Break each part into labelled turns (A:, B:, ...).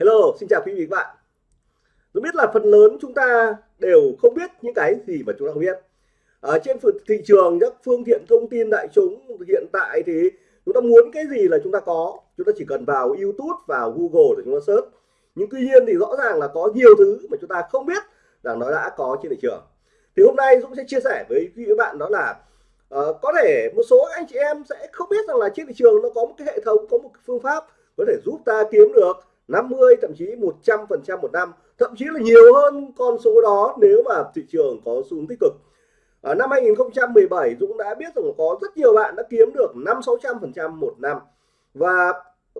A: Hello, xin chào quý vị và các bạn. Tôi biết là phần lớn chúng ta đều không biết những cái gì mà chúng ta không biết. Ở trên thị trường các phương tiện thông tin đại chúng hiện tại thì chúng ta muốn cái gì là chúng ta có. Chúng ta chỉ cần vào YouTube, vào Google để chúng ta search. Nhưng tuy nhiên thì rõ ràng là có nhiều thứ mà chúng ta không biết rằng nó đã có trên thị trường. Thì hôm nay Dũng sẽ chia sẻ với quý vị và bạn đó là uh, có thể một số anh chị em sẽ không biết rằng là trên thị trường nó có một cái hệ thống, có một cái phương pháp có thể giúp ta kiếm được 50 thậm chí 100 phần trăm một năm, thậm chí là nhiều hơn con số đó nếu mà thị trường có xu hướng tích cực. Ở năm 2017 Dũng đã biết rằng có rất nhiều bạn đã kiếm được 5 600 phần trăm một năm. Và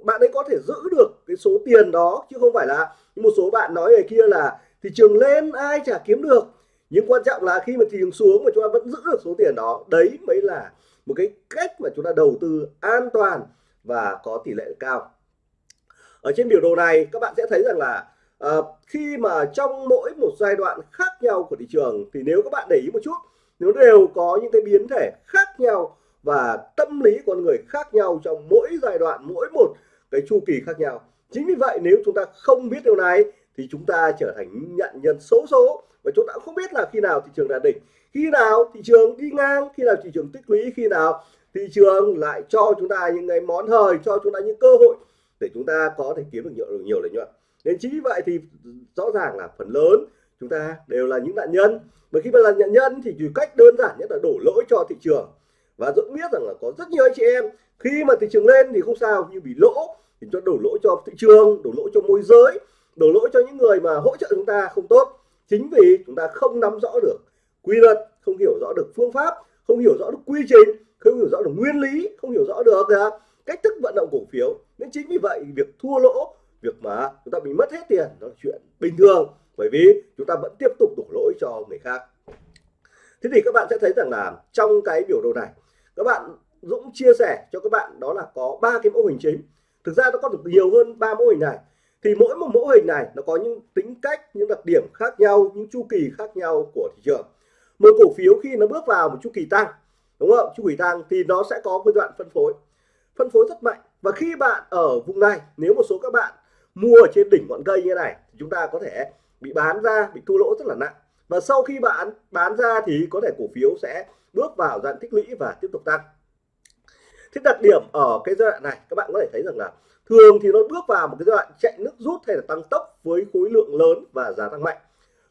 A: bạn ấy có thể giữ được cái số tiền đó, chứ không phải là một số bạn nói về kia là thị trường lên, ai chả kiếm được. Nhưng quan trọng là khi mà thị trường xuống mà chúng ta vẫn giữ được số tiền đó, đấy mới là một cái cách mà chúng ta đầu tư an toàn và có tỷ lệ cao ở trên biểu đồ này các bạn sẽ thấy rằng là uh, khi mà trong mỗi một giai đoạn khác nhau của thị trường thì nếu các bạn để ý một chút nó đều có những cái biến thể khác nhau và tâm lý con người khác nhau trong mỗi giai đoạn mỗi một cái chu kỳ khác nhau. Chính vì vậy nếu chúng ta không biết điều này thì chúng ta trở thành nhận nhân xấu số và chúng ta không biết là khi nào thị trường đạt đỉnh khi nào thị trường đi ngang khi nào thị trường tích lũy khi nào thị trường lại cho chúng ta những cái món hời cho chúng ta những cơ hội để chúng ta có thể kiếm được nhiều nhiều lợi nhuận. Nên chính vì vậy thì rõ ràng là phần lớn chúng ta đều là những nạn nhân. Và khi mà là nạn nhân thì chỉ cách đơn giản nhất là đổ lỗi cho thị trường. Và dũng biết rằng là có rất nhiều anh chị em, khi mà thị trường lên thì không sao nhưng bị lỗ thì cho đổ lỗi cho thị trường, đổ lỗi cho môi giới, đổ lỗi cho những người mà hỗ trợ chúng ta không tốt. Chính vì chúng ta không nắm rõ được quy luật, không hiểu rõ được phương pháp, không hiểu rõ được quy trình, không hiểu rõ được nguyên lý, không hiểu rõ được à, cách thức vận động cổ phiếu. Nên chính vì vậy, việc thua lỗ, việc mà chúng ta bị mất hết tiền, đó là chuyện bình thường. Bởi vì chúng ta vẫn tiếp tục đổ lỗi cho người khác. Thế thì các bạn sẽ thấy rằng là trong cái biểu đồ này, các bạn Dũng chia sẻ cho các bạn đó là có ba cái mô hình chính. Thực ra nó có được nhiều hơn ba mô hình này. Thì mỗi một mô hình này nó có những tính cách, những đặc điểm khác nhau, những chu kỳ khác nhau của thị trường. Một cổ phiếu khi nó bước vào một chu kỳ tăng, đúng không? Chu kỳ tăng thì nó sẽ có cái đoạn phân phối phân phối rất mạnh. Và khi bạn ở vùng này, nếu một số các bạn mua ở trên đỉnh ngọn cây như này chúng ta có thể bị bán ra, bị thua lỗ rất là nặng. Và sau khi bạn bán ra thì có thể cổ phiếu sẽ bước vào dạng tích lũy và tiếp tục tăng. Thế đặc điểm ở cái giai đoạn này, các bạn có thể thấy rằng là thường thì nó bước vào một cái giai đoạn chạy nước rút hay là tăng tốc với khối lượng lớn và giá tăng mạnh.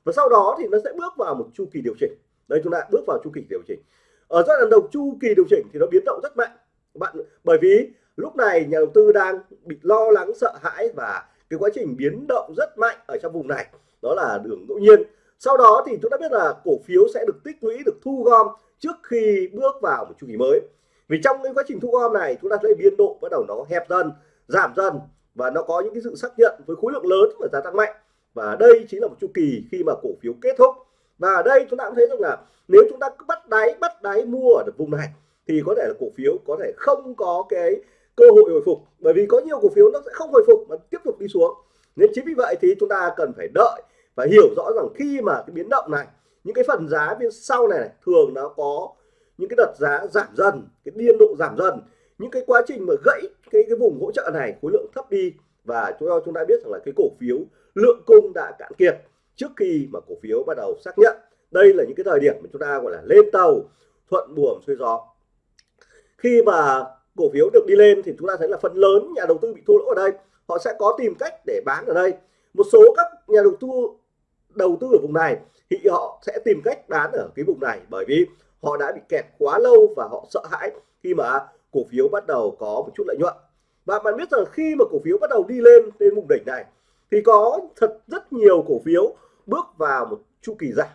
A: Và sau đó thì nó sẽ bước vào một chu kỳ điều chỉnh. Đây, chúng ta bước vào chu kỳ điều chỉnh. Ở giai đoạn đầu, chu kỳ điều chỉnh thì nó biến động rất mạnh bạn. Bởi vì lúc này nhà đầu tư đang bị lo lắng, sợ hãi và cái quá trình biến động rất mạnh ở trong vùng này. Đó là đường ngẫu nhiên. Sau đó thì chúng ta biết là cổ phiếu sẽ được tích lũy, được thu gom trước khi bước vào một chu kỳ mới. Vì trong cái quá trình thu gom này, chúng ta thấy biên độ bắt đầu nó hẹp dần, giảm dần và nó có những cái sự xác nhận với khối lượng lớn và giá tăng mạnh. Và đây chính là một chu kỳ khi mà cổ phiếu kết thúc. Và ở đây chúng ta cũng thấy rằng là nếu chúng ta cứ bắt đáy bắt đáy mua ở vùng này thì có thể là cổ phiếu có thể không có cái cơ hội hồi phục. Bởi vì có nhiều cổ phiếu nó sẽ không hồi phục mà tiếp tục đi xuống. Nên chính vì vậy thì chúng ta cần phải đợi và hiểu rõ rằng khi mà cái biến động này những cái phần giá bên sau này, này thường nó có những cái đợt giá giảm dần cái biên độ giảm dần. Những cái quá trình mà gãy cái cái vùng hỗ trợ này khối lượng thấp đi và chúng ta chúng ta biết rằng là cái cổ phiếu lượng cung đã cạn kiệt trước khi mà cổ phiếu bắt đầu xác nhận. Đây là những cái thời điểm mà chúng ta gọi là lên tàu thuận buồm xuôi gió khi mà cổ phiếu được đi lên thì chúng ta thấy là phần lớn nhà đầu tư bị thua lỗ ở đây. Họ sẽ có tìm cách để bán ở đây. Một số các nhà đầu tư đầu tư ở vùng này thì họ sẽ tìm cách bán ở cái vùng này bởi vì họ đã bị kẹt quá lâu và họ sợ hãi khi mà cổ phiếu bắt đầu có một chút lợi nhuận. Và bạn biết rằng khi mà cổ phiếu bắt đầu đi lên lên vùng đỉnh này thì có thật rất nhiều cổ phiếu bước vào một chu kỳ giảm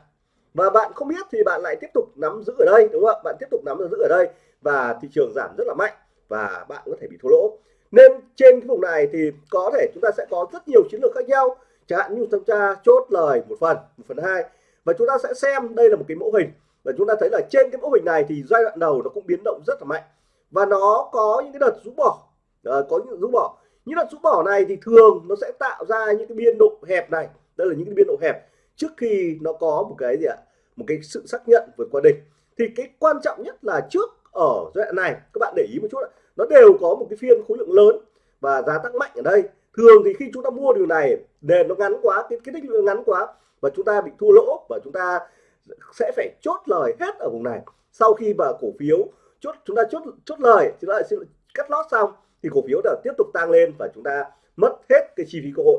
A: và bạn không biết thì bạn lại tiếp tục nắm giữ ở đây đúng không ạ? Bạn tiếp tục nắm giữ ở đây và thị trường giảm rất là mạnh và bạn có thể bị thua lỗ. Nên trên cái vùng này thì có thể chúng ta sẽ có rất nhiều chiến lược khác nhau. Chẳng hạn như chúng ta chốt lời một phần một phần hai. Và chúng ta sẽ xem đây là một cái mẫu hình. Và chúng ta thấy là trên cái mẫu hình này thì giai đoạn đầu nó cũng biến động rất là mạnh. Và nó có những cái đợt rũ bỏ. À, có những rũ bỏ. Những đợt rũ bỏ này thì thường nó sẽ tạo ra những cái biên độ hẹp này. Đây là những cái biên độ hẹp trước khi nó có một cái gì ạ? Một cái sự xác nhận vượt qua đỉnh. Thì cái quan trọng nhất là trước, ở giai đoạn này, các bạn để ý một chút nó đều có một cái phiên khối lượng lớn và giá tăng mạnh ở đây. Thường thì khi chúng ta mua điều này, nền nó ngắn quá, cái cái thước ngắn quá và chúng ta bị thua lỗ và chúng ta sẽ phải chốt lời hết ở vùng này. Sau khi mà cổ phiếu chốt, chúng ta chốt chốt lời, chúng ta lại cắt lót xong thì cổ phiếu đã tiếp tục tăng lên và chúng ta mất hết cái chi phí cơ hội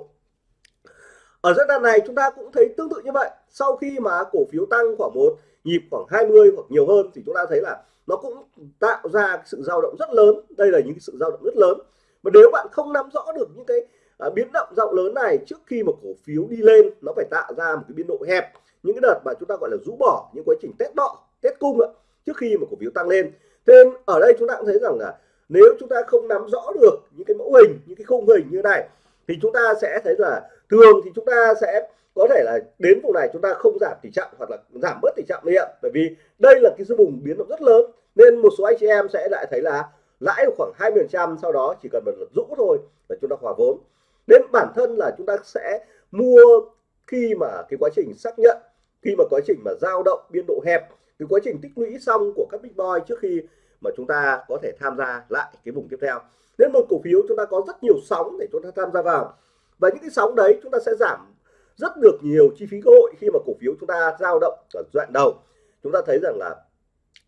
A: ở giai đoạn này chúng ta cũng thấy tương tự như vậy. Sau khi mà cổ phiếu tăng khoảng một nhịp khoảng 20 hoặc nhiều hơn thì chúng ta thấy là nó cũng tạo ra sự dao động rất lớn. Đây là những sự dao động rất lớn. Và nếu bạn không nắm rõ được những cái à, biến động rộng lớn này trước khi mà cổ phiếu đi lên nó phải tạo ra một cái biên độ hẹp. Những cái đợt mà chúng ta gọi là rũ bỏ những quá trình test đọ test cung ạ trước khi mà cổ phiếu tăng lên. Thế nên ở đây chúng ta cũng thấy rằng là nếu chúng ta không nắm rõ được những cái mẫu hình những cái khung hình như này thì chúng ta sẽ thấy là thường thì chúng ta sẽ có thể là đến vùng này chúng ta không giảm tỷ trọng hoặc là giảm bớt tỷ trọng đi ạ. Bởi vì đây là cái vùng biến động rất lớn, nên một số anh chị em sẽ lại thấy là lãi khoảng 20 trăm, sau đó chỉ cần một lần rũ thôi là chúng ta hòa vốn. Nên bản thân là chúng ta sẽ mua khi mà cái quá trình xác nhận, khi mà quá trình mà dao động biên độ hẹp, cái quá trình tích lũy xong của các big boy trước khi mà chúng ta có thể tham gia lại cái vùng tiếp theo. Nên một cổ phiếu chúng ta có rất nhiều sóng để chúng ta tham gia vào và những cái sóng đấy chúng ta sẽ giảm rất được nhiều chi phí cơ hội khi mà cổ phiếu chúng ta dao động ở đoạn đầu. Chúng ta thấy rằng là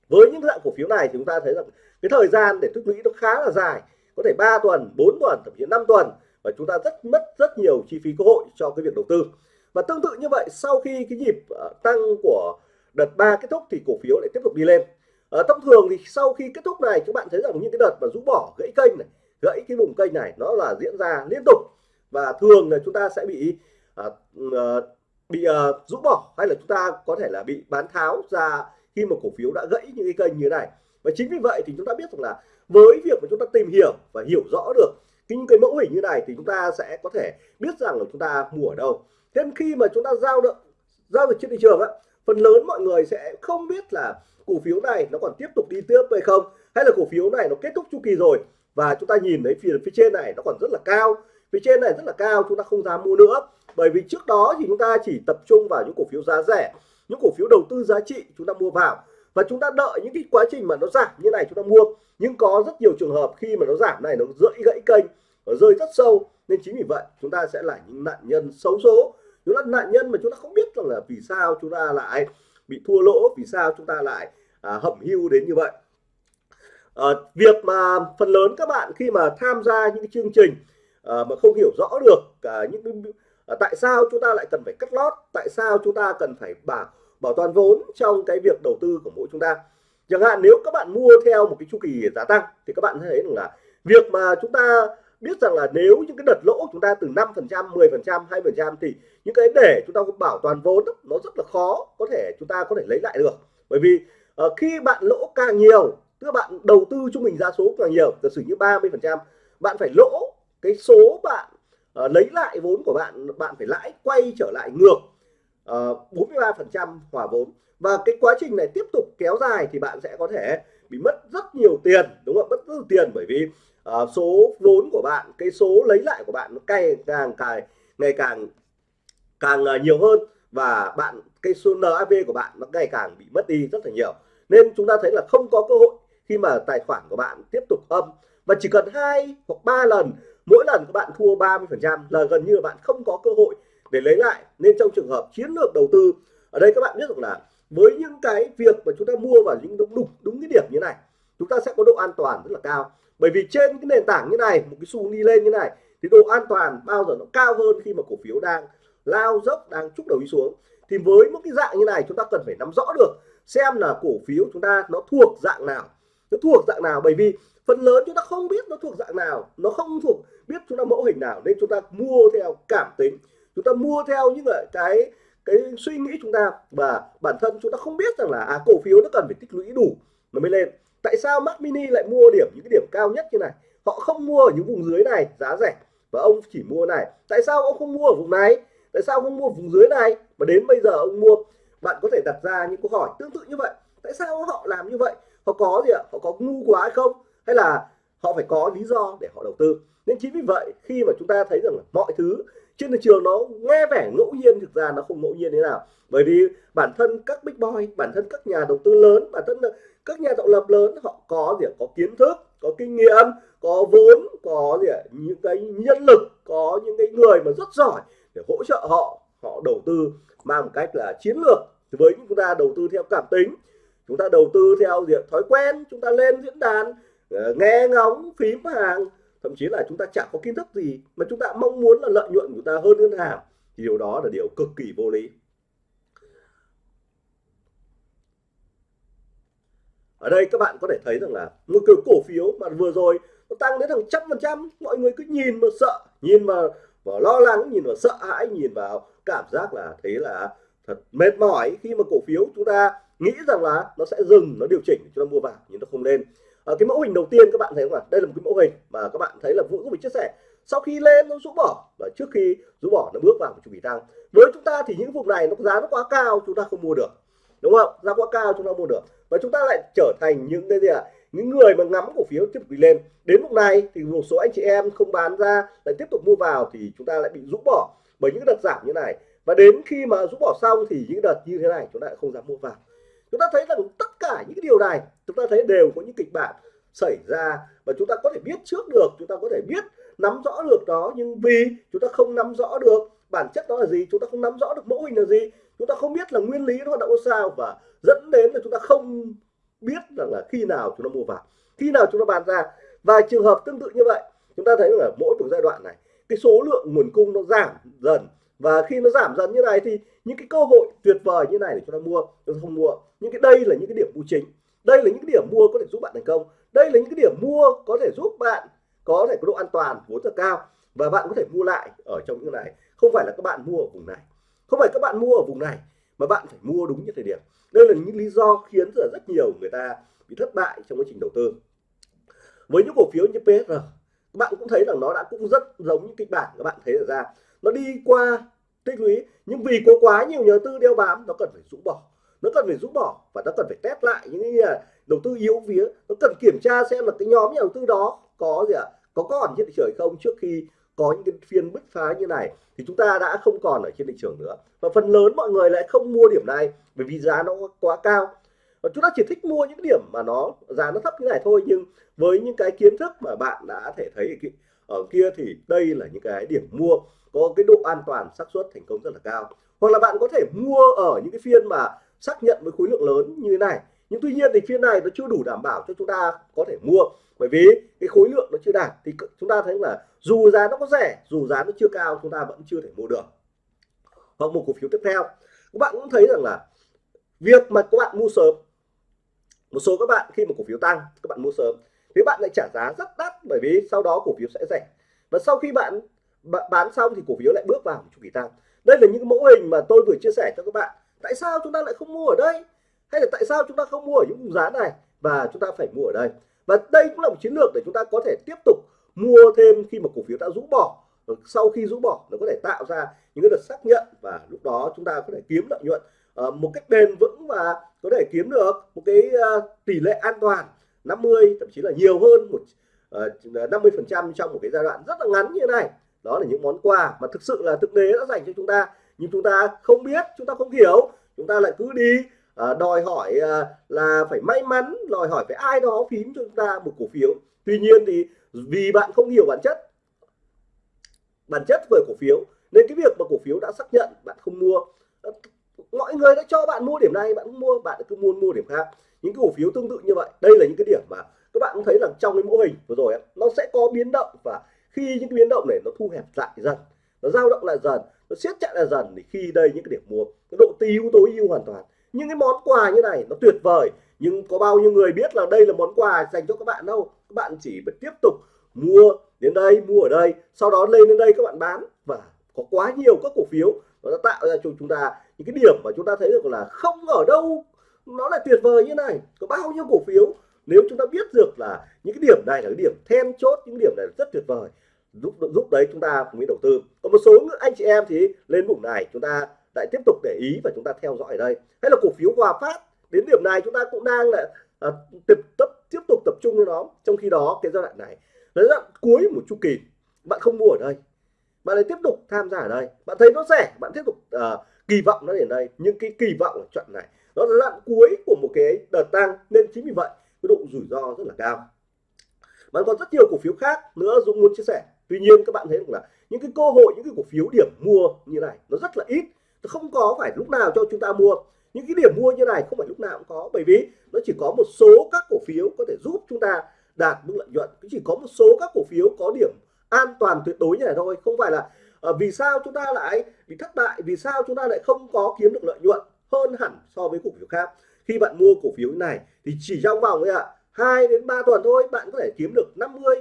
A: với những dạng cổ phiếu này thì chúng ta thấy rằng cái thời gian để tích lũy nó khá là dài. Có thể 3 tuần 4 tuần thậm chí 5 tuần và chúng ta rất mất rất nhiều chi phí cơ hội cho cái việc đầu tư. Và tương tự như vậy sau khi cái nhịp ờ, tăng của đợt 3 kết thúc thì cổ phiếu lại tiếp tục đi lên. À, thông thường thì sau khi kết thúc này các bạn thấy rằng những cái đợt mà rũ bỏ gãy kênh này gãy cái vùng kênh này nó là diễn ra liên tục và thường là chúng ta sẽ bị uh, bị uh, rũ bỏ hay là chúng ta có thể là bị bán tháo ra khi mà cổ phiếu đã gãy những cái kênh như thế này. Và chính vì vậy thì chúng ta biết rằng là với việc mà chúng ta tìm hiểu và hiểu rõ được những cái mẫu hình như này thì chúng ta sẽ có thể biết rằng là chúng ta mua ở đâu. Thế khi mà chúng ta giao được giao dịch trên thị trường á phần lớn mọi người sẽ không biết là cổ phiếu này nó còn tiếp tục đi tiếp hay không hay là cổ phiếu này nó kết thúc chu kỳ rồi. Và chúng ta nhìn thấy phía phía trên này nó còn rất là cao phía trên này rất là cao chúng ta không dám mua nữa. Bởi vì trước đó thì chúng ta chỉ tập trung vào những cổ phiếu giá rẻ những cổ phiếu đầu tư giá trị chúng ta mua vào. Và chúng ta đợi những cái quá trình mà nó giảm như này chúng ta mua. Nhưng có rất nhiều trường hợp khi mà nó giảm này nó rưỡi gãy kênh nó rơi rất sâu. Nên chính vì vậy chúng ta sẽ là những nạn nhân xấu số. Chúng ta nạn nhân mà chúng ta không biết rằng là vì sao chúng ta lại bị thua lỗ vì sao chúng ta lại à, hẩm hưu đến như vậy. À, việc mà phần lớn các bạn khi mà tham gia những cái chương trình à, mà không hiểu rõ được à, những à, tại sao chúng ta lại cần phải cắt lót tại sao chúng ta cần phải bảo bảo toàn vốn trong cái việc đầu tư của mỗi chúng ta. Chẳng hạn nếu các bạn mua theo một cái chu kỳ giá tăng thì các bạn thấy rằng là việc mà chúng ta biết rằng là nếu những cái đợt lỗ chúng ta từ 5 phần trăm 10 phần trăm 2 phần trăm thì những cái để chúng ta bảo toàn vốn nó rất là khó có thể chúng ta có thể lấy lại được. Bởi vì uh, khi bạn lỗ càng nhiều tức là bạn đầu tư trung bình ra số càng nhiều giả sử như 30 phần trăm bạn phải lỗ cái số bạn uh, lấy lại vốn của bạn bạn phải lãi quay trở lại ngược ờ, uh, 43 phần trăm hòa vốn. Và cái quá trình này tiếp tục kéo dài thì bạn sẽ có thể bị mất rất nhiều tiền đúng không mất rất nhiều tiền bởi vì uh, số vốn của bạn cái số lấy lại của bạn nó cay càng càng ngày càng càng uh, nhiều hơn và bạn cái số NAV của bạn nó ngày càng bị mất đi rất là nhiều. Nên chúng ta thấy là không có cơ hội khi mà tài khoản của bạn tiếp tục âm. Và chỉ cần hai hoặc ba lần mỗi lần các bạn thua 30 phần trăm là gần như là bạn không có cơ hội để lấy lại. Nên trong trường hợp chiến lược đầu tư ở đây các bạn biết rằng là với những cái việc mà chúng ta mua vào những đúng đúng, đúng cái điểm như này chúng ta sẽ có độ an toàn rất là cao. Bởi vì trên cái nền tảng như này một cái xu đi lên như này thì độ an toàn bao giờ nó cao hơn khi mà cổ phiếu đang lao dốc đang chúc đầu đi xuống. Thì với một cái dạng như này chúng ta cần phải nắm rõ được xem là cổ phiếu chúng ta nó thuộc dạng nào. Nó thuộc dạng nào? Bởi vì phần lớn chúng ta không biết nó thuộc dạng nào. Nó không thuộc biết chúng ta mẫu hình nào nên chúng ta mua theo cảm tính. Chúng ta mua theo những cái cái suy nghĩ chúng ta. Và bản thân chúng ta không biết rằng là à, cổ phiếu nó cần phải tích lũy đủ nó mới lên. Tại sao Mac Mini lại mua điểm những cái điểm cao nhất như này? Họ không mua ở những vùng dưới này giá rẻ. Và ông chỉ mua này. Tại sao ông không mua ở vùng này? Tại sao không mua vùng dưới này? Mà đến bây giờ ông mua bạn có thể đặt ra những câu hỏi tương tự như vậy. Tại sao họ làm như vậy? Họ có gì ạ? Họ có ngu quá hay không? Hay là họ phải có lý do để họ đầu tư. Nên chính vì vậy, khi mà chúng ta thấy rằng là mọi thứ trên thị trường nó nghe vẻ ngẫu nhiên, thực ra nó không ngẫu nhiên thế nào. Bởi vì bản thân các big boy, bản thân các nhà đầu tư lớn, bản thân ờ, các nhà tạo lập lớn, họ có gì có kiến thức, có kinh nghiệm, có vốn, có gì những cái nhân lực, có những cái người mà rất giỏi để hỗ trợ họ họ đầu tư mang một cách là chiến lược. Với chúng ta đầu tư theo cảm tính, chúng ta đầu tư theo diện thói quen, chúng ta lên diễn đàn Ờ, nghe ngóng phím hàng thậm chí là chúng ta chẳng có kiến thức gì mà chúng ta mong muốn là lợi nhuận của ta hơn ngân hàng thì điều đó là điều cực kỳ vô lý. Ở đây các bạn có thể thấy rằng là một cái cổ phiếu mà vừa rồi nó tăng đến hàng trăm phần trăm mọi người cứ nhìn mà sợ nhìn mà, mà lo lắng nhìn vào sợ hãi nhìn vào cảm giác là thấy là thật mệt mỏi khi mà cổ phiếu chúng ta nghĩ rằng là nó sẽ dừng nó điều chỉnh cho ta mua vào nhưng nó không lên à, cái mẫu hình đầu tiên các bạn thấy không ạ? Đây là một cái mẫu hình mà các bạn thấy là vũ cũng chia sẻ. Sau khi lên nó rũ bỏ. Và trước khi rũ bỏ nó bước vào một chu kỳ tăng với chúng ta thì những vùng này nó giá nó quá cao chúng ta không mua được. Đúng không? Giá quá cao chúng ta mua được. Và chúng ta lại trở thành những cái gì ạ? À? những người mà ngắm cổ phiếu tiếp tục đi lên. Đến lúc này thì một số anh chị em không bán ra lại tiếp tục mua vào thì chúng ta lại bị rũ bỏ bởi những đợt giảm như này. Và đến khi mà rũ bỏ xong thì những đợt như thế này chúng ta lại không dám mua vào chúng ta thấy rằng tất cả những cái điều này chúng ta thấy đều có những kịch bản xảy ra và chúng ta có thể biết trước được chúng ta có thể biết nắm rõ được đó nhưng vì chúng ta không nắm rõ được bản chất đó là gì chúng ta không nắm rõ được mẫu hình là gì chúng ta không biết là nguyên lý nó hoạt động sao và dẫn đến là chúng ta không biết rằng là khi nào chúng ta mua vào khi nào chúng ta bán ra và trường hợp tương tự như vậy chúng ta thấy là mỗi một giai đoạn này cái số lượng nguồn cung nó giảm dần và khi nó giảm dần như này thì những cái cơ hội tuyệt vời như này để chúng ta mua chúng ta không mua. Những cái đây là những cái điểm mua chính. Đây là những cái điểm mua có thể giúp bạn thành công. Đây là những cái điểm mua có thể giúp bạn có thể có độ an toàn vốn rất cao. Và bạn có thể mua lại ở trong những này. Không phải là các bạn mua ở vùng này. Không phải các bạn mua ở vùng này mà bạn phải mua đúng như thời điểm. Đây là những lý do khiến rất, rất nhiều người ta bị thất bại trong quá trình đầu tư. Với những cổ phiếu như PSR các bạn cũng thấy rằng nó đã cũng rất giống những kịch bản các bạn thấy được ra nó đi qua, tích lũy. Nhưng vì có quá nhiều nhà tư đeo bám, nó cần phải rũ bỏ. Nó cần phải rũ bỏ và nó cần phải test lại những cái à, đầu tư yếu vía nó cần kiểm tra xem là cái nhóm nhà đầu tư đó có gì ạ? À? có còn trên thị trường không trước khi có những cái phiên bứt phá như này. Thì chúng ta đã không còn ở trên thị trường nữa. Và phần lớn mọi người lại không mua điểm này bởi vì giá nó quá cao. Và chúng ta chỉ thích mua những điểm mà nó, giá nó thấp như này thôi. Nhưng với những cái kiến thức mà bạn đã thể thấy ở kia thì đây là những cái điểm mua có cái độ an toàn xác suất thành công rất là cao. Hoặc là bạn có thể mua ở những cái phiên mà xác nhận với khối lượng lớn như thế này. Nhưng tuy nhiên thì phiên này nó chưa đủ đảm bảo cho chúng ta có thể mua. Bởi vì cái khối lượng nó chưa đạt thì chúng ta thấy là dù giá nó có rẻ, dù giá nó chưa cao, chúng ta vẫn chưa thể mua được. Hoặc một cổ phiếu tiếp theo. Các bạn cũng thấy rằng là việc mà các bạn mua sớm, một số các bạn khi mà cổ phiếu tăng, các bạn mua sớm, thì bạn lại trả giá rất đắt bởi vì sau đó cổ phiếu sẽ rẻ. Và sau khi bạn bán xong thì cổ phiếu lại bước vào chu kỳ tăng. Đây là những mẫu hình mà tôi vừa chia sẻ cho các bạn. Tại sao chúng ta lại không mua ở đây? Hay là tại sao chúng ta không mua ở những vùng giá này? Và chúng ta phải mua ở đây. Và đây cũng là một chiến lược để chúng ta có thể tiếp tục mua thêm khi mà cổ phiếu đã rũ bỏ. Sau khi rũ bỏ, nó có thể tạo ra những cái đợt xác nhận và lúc đó chúng ta có thể kiếm lợi nhuận ờ, một cách bền vững và có thể kiếm được một cái ờ, tỷ lệ an toàn 50 thậm chí là nhiều hơn một ờ, 50 phần trăm trong một cái giai đoạn rất là ngắn như này đó là những món quà mà thực sự là thực tế đã dành cho chúng ta. Nhưng chúng ta không biết chúng ta không hiểu. Chúng ta lại cứ đi à, đòi hỏi à, là phải may mắn đòi hỏi phải ai đó phím cho chúng ta một cổ phiếu. Tuy nhiên thì vì bạn không hiểu bản chất bản chất về cổ phiếu nên cái việc mà cổ phiếu đã xác nhận bạn không mua ờ, mọi người đã cho bạn mua điểm này bạn không mua bạn cứ mua mua điểm khác. Những cái cổ phiếu tương tự như vậy đây là những cái điểm mà các bạn cũng thấy là trong cái mô hình vừa rồi nó sẽ có biến động và khi những cái biến động này nó thu hẹp lại dần, nó dao động lại dần, nó siết chặt lại dần thì khi đây những cái điểm mua, cái độ tiêu tối ưu hoàn toàn. Những cái món quà như này nó tuyệt vời, nhưng có bao nhiêu người biết là đây là món quà dành cho các bạn đâu? Các bạn chỉ phải tiếp tục mua đến đây, mua ở đây, sau đó lên đến đây các bạn bán. Và có quá nhiều các cổ phiếu nó đã tạo ra cho chúng ta những cái điểm mà chúng ta thấy được là không ở đâu, nó lại tuyệt vời như này. Có bao nhiêu cổ phiếu, nếu chúng ta biết được là những cái điểm này là cái điểm then chốt, những điểm này rất tuyệt vời giúp giúp đấy chúng ta mới đầu tư. Còn một số anh chị em thì lên vùng này chúng ta lại tiếp tục để ý và chúng ta theo dõi ở đây. Hay là cổ phiếu hòa phát đến điểm này chúng ta cũng đang là à, tiếp tập tiếp tục tập trung cho nó trong khi đó cái giai đoạn này là giai đoạn cuối một chu kỳ. Bạn không mua ở đây. Bạn lại tiếp tục tham gia ở đây. Bạn thấy nó rẻ bạn tiếp tục à, kỳ vọng nó đến đây. Nhưng cái kỳ vọng ở trận này nó là đoạn cuối của một cái đợt tăng nên chính vì vậy cái độ rủi ro rất là cao. Bạn còn rất nhiều cổ phiếu khác nữa Dũng muốn chia sẻ tuy nhiên các bạn thấy rằng là những cái cơ hội những cái cổ phiếu điểm mua như này nó rất là ít. Không có phải lúc nào cho chúng ta mua. Những cái điểm mua như này không phải lúc nào cũng có bởi vì nó chỉ có một số các cổ phiếu có thể giúp chúng ta đạt mức lợi nhuận. Chỉ có một số các cổ phiếu có điểm an toàn tuyệt đối như này thôi. Không phải là uh, vì sao chúng ta lại bị thất bại vì sao chúng ta lại không có kiếm được lợi nhuận hơn hẳn so với cổ phiếu khác? Khi bạn mua cổ phiếu này thì chỉ trong vòng ấy ạ à, 2 đến 3 tuần thôi bạn có thể kiếm được 50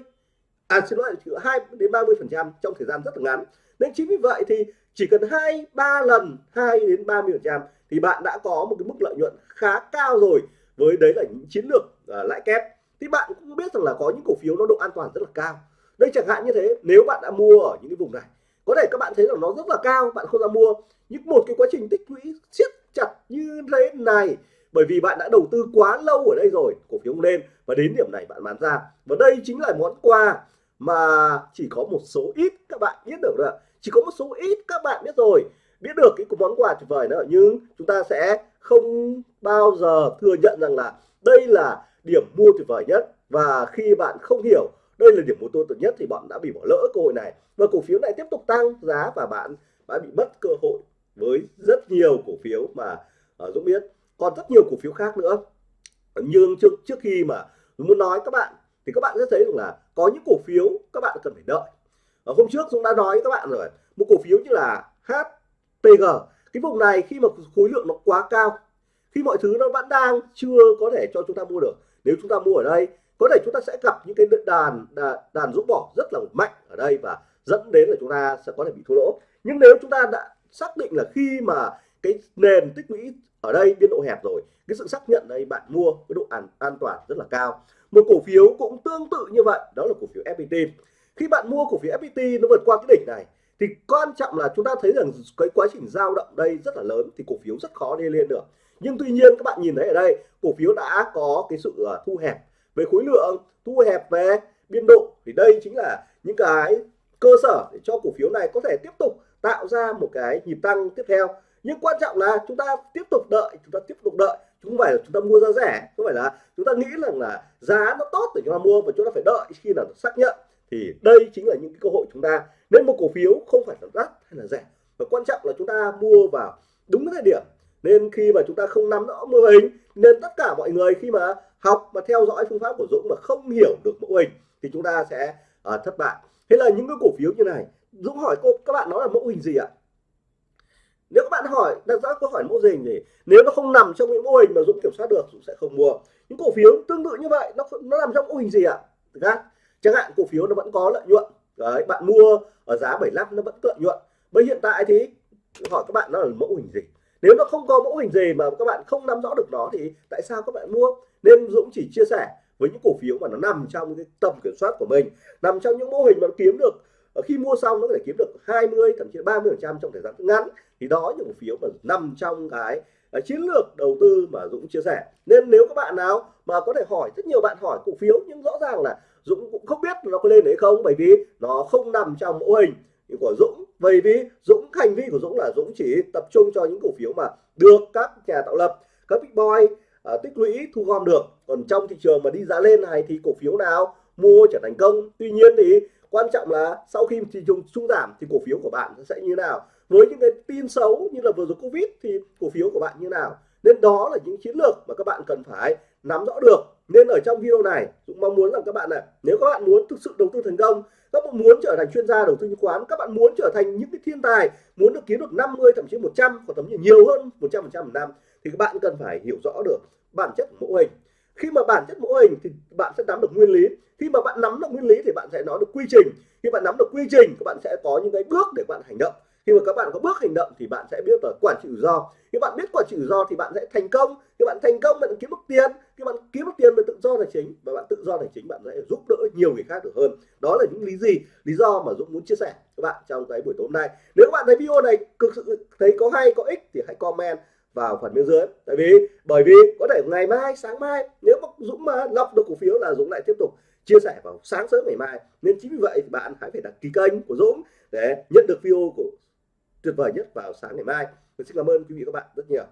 A: à xin lỗi 2 đến 30 phần trăm trong thời gian rất là ngắn. Nên chính vì vậy thì chỉ cần hai ba lần 2 đến 30 phần trăm thì bạn đã có một cái mức lợi nhuận khá cao rồi với đấy là những chiến lược uh, lãi kép. Thì bạn cũng biết rằng là có những cổ phiếu nó độ an toàn rất là cao. Đây chẳng hạn như thế nếu bạn đã mua ở những cái vùng này có thể các bạn thấy rằng nó rất là cao bạn không ra mua. Nhưng một cái quá trình tích lũy siết chặt như thế này bởi vì bạn đã đầu tư quá lâu ở đây rồi cổ phiếu lên và đến điểm này bạn bán ra. Và đây chính là món quà mà chỉ có một số ít các bạn biết được rồi chỉ có một số ít các bạn biết rồi biết được cái món quà tuyệt vời nữa nhưng chúng ta sẽ không bao giờ thừa nhận rằng là đây là điểm mua tuyệt vời nhất. Và khi bạn không hiểu đây là điểm mua tốt nhất thì bạn đã bị bỏ lỡ cơ hội này. Và cổ phiếu này tiếp tục tăng giá và bạn đã bị mất cơ hội với rất nhiều cổ phiếu mà uh, Dũng biết. Còn rất nhiều cổ phiếu khác nữa. Nhưng trước trước khi mà muốn nói các bạn thì các bạn sẽ thấy rằng là có những cổ phiếu các bạn cần phải đợi. Ở hôm trước Dũng đã nói với các bạn rồi một cổ phiếu như là HPG cái vùng này khi mà khối lượng nó quá cao khi mọi thứ nó vẫn đang chưa có thể cho chúng ta mua được nếu chúng ta mua ở đây có thể chúng ta sẽ gặp những cái đàn đàn, đàn rút bỏ rất là mạnh ở đây và dẫn đến là chúng ta sẽ có thể bị thua lỗ. Nhưng nếu chúng ta đã xác định là khi mà cái nền tích lũy ở đây biên độ hẹp rồi cái sự xác nhận đây bạn mua cái độ an, an toàn rất là cao một cổ phiếu cũng tương tự như vậy, đó là cổ phiếu FPT khi bạn mua cổ phiếu FPT nó vượt qua cái đỉnh này, thì quan trọng là chúng ta thấy rằng cái quá trình giao động đây rất là lớn, thì cổ phiếu rất khó đi lên được. Nhưng tuy nhiên, các bạn nhìn thấy ở đây, cổ phiếu đã có cái sự ờ, thu hẹp về khối lượng, thu hẹp về biên độ. Thì đây chính là những cái cơ sở để cho cổ phiếu này có thể tiếp tục tạo ra một cái nhịp tăng tiếp theo. Nhưng quan trọng là chúng ta tiếp tục đợi, chúng ta tiếp tục đợi không phải là chúng ta mua giá rẻ không phải là chúng ta nghĩ rằng là giá nó tốt để chúng ta mua và chúng ta phải đợi khi nào xác nhận. Thì đây chính là những cái cơ hội chúng ta. Nên một cổ phiếu không phải là đắt hay là rẻ. Và quan trọng là chúng ta mua vào đúng thời điểm. Nên khi mà chúng ta không nắm rõ mô hình nên tất cả mọi người khi mà học và theo dõi phương pháp của Dũng mà không hiểu được mẫu hình thì chúng ta sẽ uh, thất bại. Thế là những cái cổ phiếu như này Dũng hỏi cô các bạn nói là mẫu hình gì ạ? Nếu các bạn hỏi, đặt ra câu hỏi mẫu hình thì nếu nó không nằm trong những mô hình mà Dũng kiểm soát được, Dũng sẽ không mua. Những cổ phiếu tương tự như vậy, nó nó nằm trong mô hình gì ạ? À? chẳng hạn cổ phiếu nó vẫn có lợi nhuận. Đấy, bạn mua ở giá 75 nó vẫn lợi nhuận. Bây hiện tại thì, hỏi các bạn nó là mẫu hình gì? Nếu nó không có mẫu hình gì mà các bạn không nắm rõ được nó thì tại sao các bạn mua? Nên Dũng chỉ chia sẻ với những cổ phiếu mà nó nằm trong cái tầm kiểm soát của mình, nằm trong những mô hình mà nó kiếm được khi mua xong nó có thể kiếm được 20 thậm chí 30 phần trăm trong thời gian ngắn. Thì đó những cổ phiếu mà nằm trong cái à, chiến lược đầu tư mà Dũng chia sẻ. Nên nếu các bạn nào mà có thể hỏi rất nhiều bạn hỏi cổ phiếu nhưng rõ ràng là Dũng cũng không biết nó có lên đấy không bởi vì nó không nằm trong mẫu hình của Dũng. Bởi vì Dũng hành vi của Dũng là Dũng chỉ tập trung cho những cổ phiếu mà được các nhà tạo lập các big boy uh, tích lũy thu gom được. Còn trong thị trường mà đi giá lên này thì cổ phiếu nào mua trở thành công? Tuy nhiên thì quan trọng là sau khi thị trường trung giảm thì cổ phiếu của bạn sẽ như nào? Với những cái tin xấu như là vừa rồi covid thì cổ phiếu của bạn như nào? Nên đó là những chiến lược mà các bạn cần phải nắm rõ được. Nên ở trong video này cũng mong muốn rằng các bạn này nếu các bạn muốn thực sự đầu tư thành công, các bạn muốn trở thành chuyên gia đầu tư chứng khoán, các bạn muốn trở thành những cái thiên tài, muốn được kiếm được 50 thậm chí 100 hoặc thậm chí nhiều hơn 100 phần trăm một năm, thì các bạn cần phải hiểu rõ được bản chất của mẫu hình khi mà bản chất mẫu hình thì bạn sẽ nắm được nguyên lý. Khi mà bạn nắm được nguyên lý thì bạn sẽ nói được quy trình. Khi bạn nắm được quy trình, các bạn sẽ có những cái bước để bạn hành động. Khi mà các bạn có bước hành động thì bạn sẽ biết là quản trị rủi ro. Khi bạn biết quản trị rủi ro thì bạn sẽ thành công. Khi bạn thành công, bạn kiếm được tiền. Khi bạn kiếm được tiền về tự do tài chính. Và bạn tự do tài chính, bạn sẽ giúp đỡ nhiều người khác được hơn. Đó là những lý gì? Lý do mà Dũng muốn chia sẻ các bạn trong cái buổi tối hôm nay. Nếu các bạn thấy video này cực sự thấy có hay, có ích thì hãy comment vào phần bên dưới tại vì, bởi vì có thể ngày mai, sáng mai, nếu mà Dũng mà lọc được cổ phiếu là Dũng lại tiếp tục chia sẻ vào sáng sớm ngày mai nên chính vì vậy bạn hãy phải đăng ký kênh của Dũng để nhận được video của tuyệt vời nhất vào sáng ngày mai. Mình xin cảm ơn quý vị và các bạn rất nhiều.